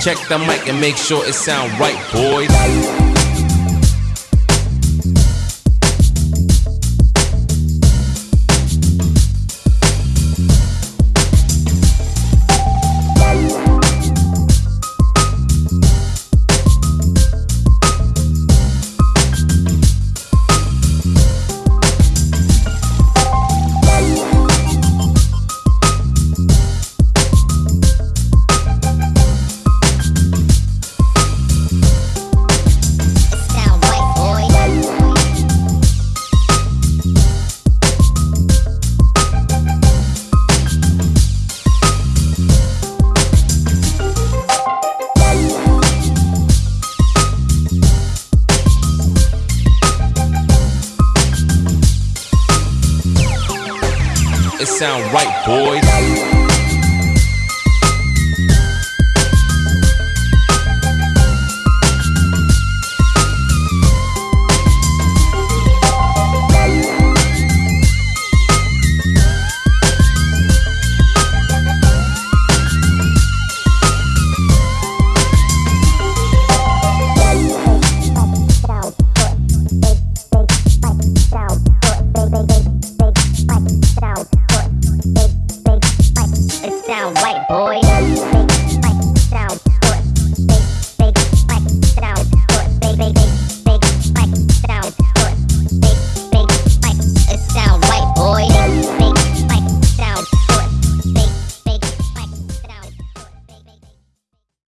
Check the mic and make sure it sound right, boys. It sound right, boys. sound white boy.